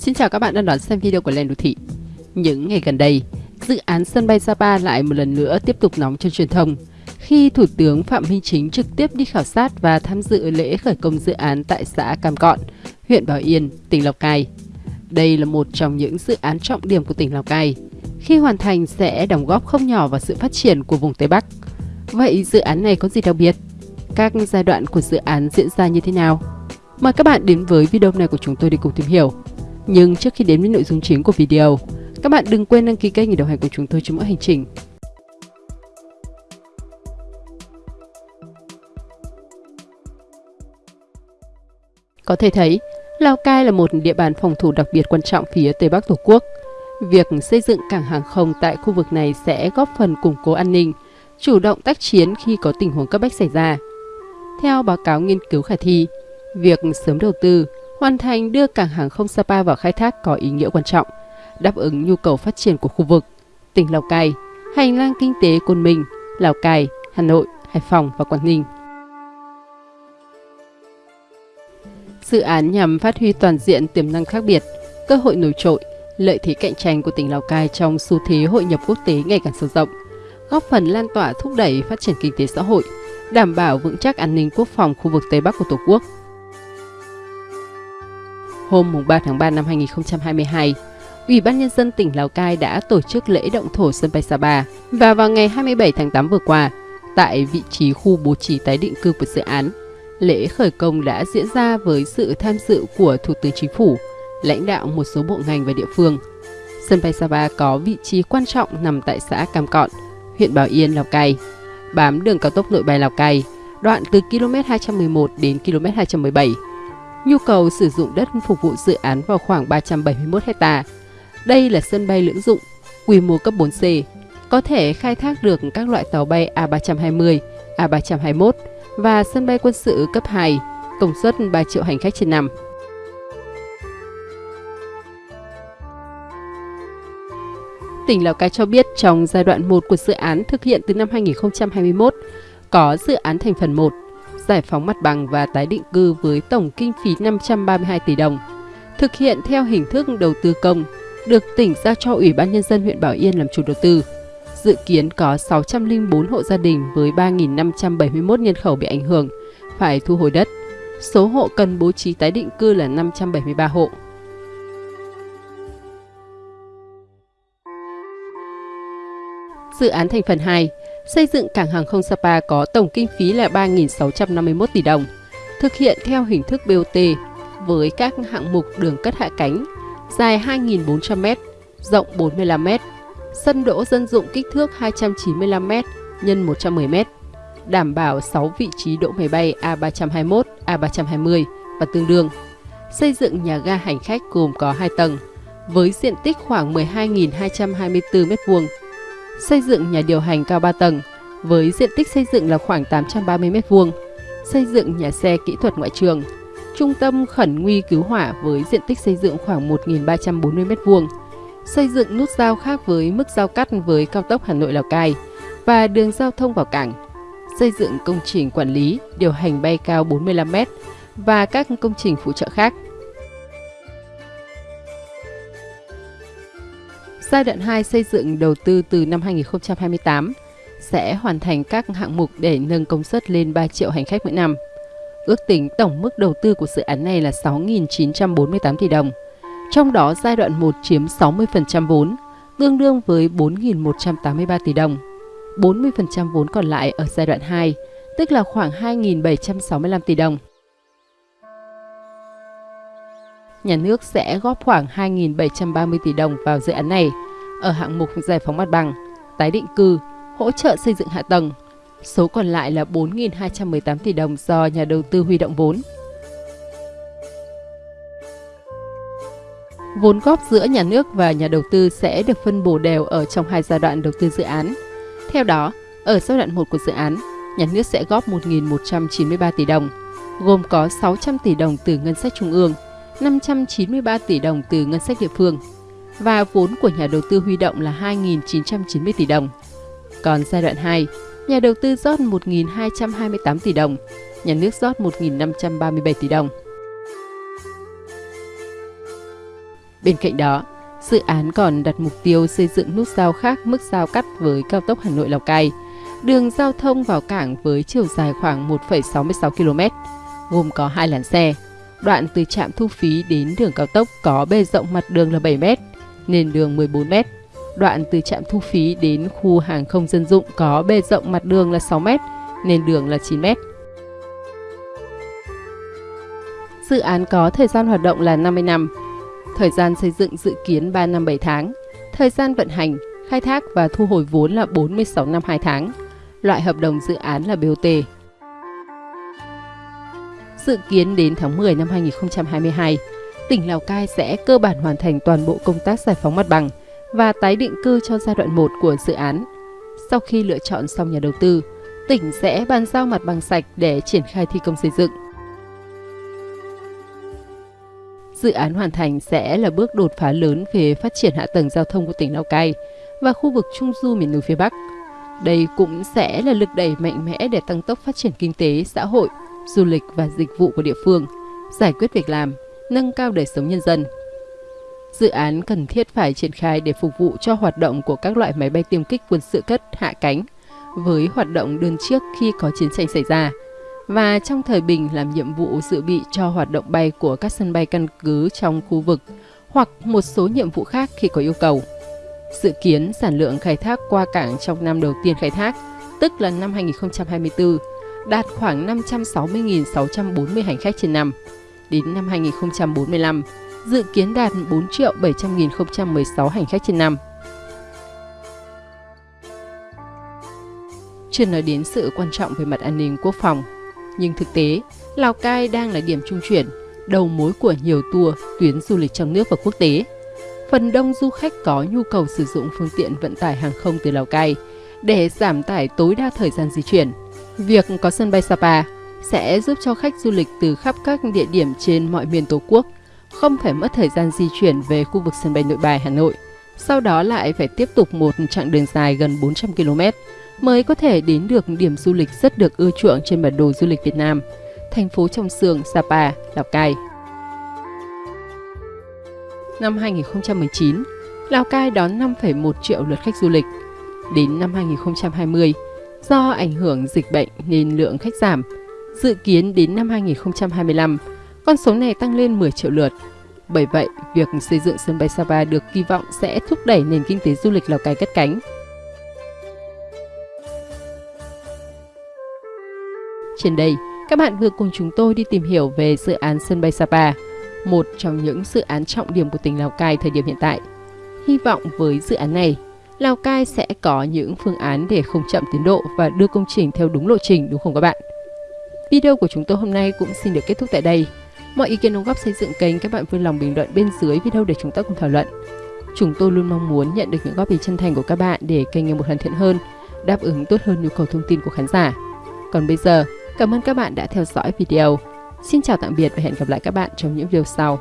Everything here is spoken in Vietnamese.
Xin chào các bạn đang đón xem video của Lên Đô Thị. Những ngày gần đây, dự án sân bay Sapa lại một lần nữa tiếp tục nóng trên truyền thông khi Thủ tướng Phạm Minh Chính trực tiếp đi khảo sát và tham dự lễ khởi công dự án tại xã Cam Cọn, huyện Bảo Yên, tỉnh Lào Cai. Đây là một trong những dự án trọng điểm của tỉnh Lào Cai. Khi hoàn thành sẽ đóng góp không nhỏ vào sự phát triển của vùng Tây Bắc. Vậy dự án này có gì đặc biệt? Các giai đoạn của dự án diễn ra như thế nào? Mời các bạn đến với video này của chúng tôi để cùng tìm hiểu. Nhưng trước khi đến với nội dung chính của video, các bạn đừng quên đăng ký kênh để đồng hành cùng chúng tôi trong mỗi hành trình. Có thể thấy, Lào Cai là một địa bàn phòng thủ đặc biệt quan trọng phía Tây Bắc Tổ quốc. Việc xây dựng cảng hàng không tại khu vực này sẽ góp phần củng cố an ninh, chủ động tác chiến khi có tình huống cấp bách xảy ra. Theo báo cáo nghiên cứu khả thi, việc sớm đầu tư, hoàn thành đưa cảng hàng không Sapa vào khai thác có ý nghĩa quan trọng, đáp ứng nhu cầu phát triển của khu vực. Tỉnh Lào Cai, hành lang kinh tế Côn Minh, Lào Cai, Hà Nội, Hải Phòng và Quảng Ninh. Dự án nhằm phát huy toàn diện tiềm năng khác biệt, cơ hội nổi trội, lợi thế cạnh tranh của tỉnh Lào Cai trong xu thế hội nhập quốc tế ngày càng sâu rộng, góp phần lan tỏa thúc đẩy phát triển kinh tế xã hội, đảm bảo vững chắc an ninh quốc phòng khu vực Tây Bắc của Tổ quốc. Hôm 3 tháng 3 năm 2022, Ủy ban Nhân dân tỉnh Lào Cai đã tổ chức lễ động thổ sân bay Sapa và vào ngày 27 tháng 8 vừa qua, tại vị trí khu bố trí tái định cư của dự án, lễ khởi công đã diễn ra với sự tham dự của Thủ tướng Chính phủ, lãnh đạo một số bộ ngành và địa phương. Sân bay Sapa có vị trí quan trọng nằm tại xã Cam Cọn, huyện Bảo Yên, Lào Cai, bám đường cao tốc nội bài Lào Cai, đoạn từ km 211 đến km 217. Nhu cầu sử dụng đất phục vụ dự án vào khoảng 371 hecta. Đây là sân bay lưỡng dụng, quy mô cấp 4C, có thể khai thác được các loại tàu bay A320, A321 và sân bay quân sự cấp 2, công suất 3 triệu hành khách trên năm. Tỉnh Lào Cai cho biết trong giai đoạn 1 của dự án thực hiện từ năm 2021, có dự án thành phần 1, giải phóng mặt bằng và tái định cư với tổng kinh phí 532 tỷ đồng, thực hiện theo hình thức đầu tư công, được tỉnh giao cho Ủy ban Nhân dân huyện Bảo Yên làm chủ đầu tư. Dự kiến có 604 hộ gia đình với 3.571 nhân khẩu bị ảnh hưởng, phải thu hồi đất. Số hộ cần bố trí tái định cư là 573 hộ. Dự án thành phần 2, xây dựng cảng hàng không Sapa có tổng kinh phí là 3.651 tỷ đồng, thực hiện theo hình thức BOT với các hạng mục đường cất hạ cánh dài 2.400m, rộng 45m, sân đỗ dân dụng kích thước 295m x 110m, đảm bảo 6 vị trí đỗ máy bay A321, A320 và tương đương. Xây dựng nhà ga hành khách gồm có 2 tầng, với diện tích khoảng 12.224 m2. Xây dựng nhà điều hành cao 3 tầng, với diện tích xây dựng là khoảng 830 m2. Xây dựng nhà xe kỹ thuật ngoại trường, trung tâm khẩn nguy cứu hỏa với diện tích xây dựng khoảng 1.340 m2 xây dựng nút giao khác với mức giao cắt với cao tốc Hà Nội Lào Cai và đường giao thông vào cảng, xây dựng công trình quản lý, điều hành bay cao 45m và các công trình phụ trợ khác. Giai đoạn 2 xây dựng đầu tư từ năm 2028 sẽ hoàn thành các hạng mục để nâng công suất lên 3 triệu hành khách mỗi năm. Ước tính tổng mức đầu tư của dự án này là 6.948 tỷ đồng trong đó giai đoạn 1 chiếm 60% vốn, tương đương với 4.183 tỷ đồng. 40% vốn còn lại ở giai đoạn 2, tức là khoảng 2.765 tỷ đồng. Nhà nước sẽ góp khoảng 2.730 tỷ đồng vào dự án này ở hạng mục giải phóng mặt bằng, tái định cư, hỗ trợ xây dựng hạ tầng. Số còn lại là 4.218 tỷ đồng do nhà đầu tư huy động vốn. Vốn góp giữa nhà nước và nhà đầu tư sẽ được phân bổ đều ở trong hai giai đoạn đầu tư dự án. Theo đó, ở giai đoạn 1 của dự án, nhà nước sẽ góp 1.193 tỷ đồng, gồm có 600 tỷ đồng từ ngân sách trung ương, 593 tỷ đồng từ ngân sách địa phương và vốn của nhà đầu tư huy động là 2.990 tỷ đồng. Còn giai đoạn 2, nhà đầu tư rót 1.228 tỷ đồng, nhà nước rót 1.537 tỷ đồng. Bên cạnh đó, dự án còn đặt mục tiêu xây dựng nút giao khác mức giao cắt với cao tốc Hà Nội Lào Cai, đường giao thông vào cảng với chiều dài khoảng 1,66 km, gồm có hai làn xe. Đoạn từ trạm thu phí đến đường cao tốc có bề rộng mặt đường là 7 m, nền đường 14 m. Đoạn từ trạm thu phí đến khu hàng không dân dụng có bề rộng mặt đường là 6 m, nền đường là 9 m. Dự án có thời gian hoạt động là 50 năm. Thời gian xây dựng dự kiến 3 năm 7 tháng. Thời gian vận hành, khai thác và thu hồi vốn là 46 năm 2 tháng. Loại hợp đồng dự án là BOT. Dự kiến đến tháng 10 năm 2022, tỉnh Lào Cai sẽ cơ bản hoàn thành toàn bộ công tác giải phóng mặt bằng và tái định cư cho giai đoạn 1 của dự án. Sau khi lựa chọn xong nhà đầu tư, tỉnh sẽ bàn giao mặt bằng sạch để triển khai thi công xây dựng. Dự án hoàn thành sẽ là bước đột phá lớn về phát triển hạ tầng giao thông của tỉnh Lào Cai và khu vực Trung Du miền núi phía Bắc. Đây cũng sẽ là lực đẩy mạnh mẽ để tăng tốc phát triển kinh tế, xã hội, du lịch và dịch vụ của địa phương, giải quyết việc làm, nâng cao đời sống nhân dân. Dự án cần thiết phải triển khai để phục vụ cho hoạt động của các loại máy bay tiêm kích quân sự cất hạ cánh với hoạt động đơn trước khi có chiến tranh xảy ra và trong thời bình làm nhiệm vụ dự bị cho hoạt động bay của các sân bay căn cứ trong khu vực hoặc một số nhiệm vụ khác khi có yêu cầu. Dự kiến sản lượng khai thác qua cảng trong năm đầu tiên khai thác, tức là năm 2024, đạt khoảng 560.640 hành khách trên năm. Đến năm 2045, dự kiến đạt 4 triệu 700.016 hành khách trên năm. Chưa nói đến sự quan trọng về mặt an ninh quốc phòng, nhưng thực tế, Lào Cai đang là điểm trung chuyển, đầu mối của nhiều tour, tuyến du lịch trong nước và quốc tế. Phần đông du khách có nhu cầu sử dụng phương tiện vận tải hàng không từ Lào Cai để giảm tải tối đa thời gian di chuyển. Việc có sân bay Sapa sẽ giúp cho khách du lịch từ khắp các địa điểm trên mọi miền Tổ quốc không phải mất thời gian di chuyển về khu vực sân bay Nội Bài Hà Nội, sau đó lại phải tiếp tục một chặng đường dài gần 400 km mới có thể đến được điểm du lịch rất được ưa chuộng trên bản đồ du lịch Việt Nam, thành phố Trong Sương, Sapa, Lào Cai. Năm 2019, Lào Cai đón 5,1 triệu lượt khách du lịch. Đến năm 2020, do ảnh hưởng dịch bệnh nên lượng khách giảm. Dự kiến đến năm 2025, con số này tăng lên 10 triệu lượt. Bởi vậy, việc xây dựng sân bay Sapa được kỳ vọng sẽ thúc đẩy nền kinh tế du lịch Lào Cai cất cánh. Trên đây, các bạn vừa cùng chúng tôi đi tìm hiểu về dự án sân bay Sapa, một trong những dự án trọng điểm của tỉnh Lào Cai thời điểm hiện tại. Hy vọng với dự án này, Lào Cai sẽ có những phương án để không chậm tiến độ và đưa công trình theo đúng lộ trình đúng không các bạn? Video của chúng tôi hôm nay cũng xin được kết thúc tại đây. Mọi ý kiến đóng góp xây dựng kênh các bạn vui lòng bình luận bên dưới video để chúng ta cùng thảo luận. Chúng tôi luôn mong muốn nhận được những góp ý chân thành của các bạn để kênh ngày một hoàn thiện hơn, đáp ứng tốt hơn nhu cầu thông tin của khán giả. Còn bây giờ, Cảm ơn các bạn đã theo dõi video. Xin chào tạm biệt và hẹn gặp lại các bạn trong những video sau.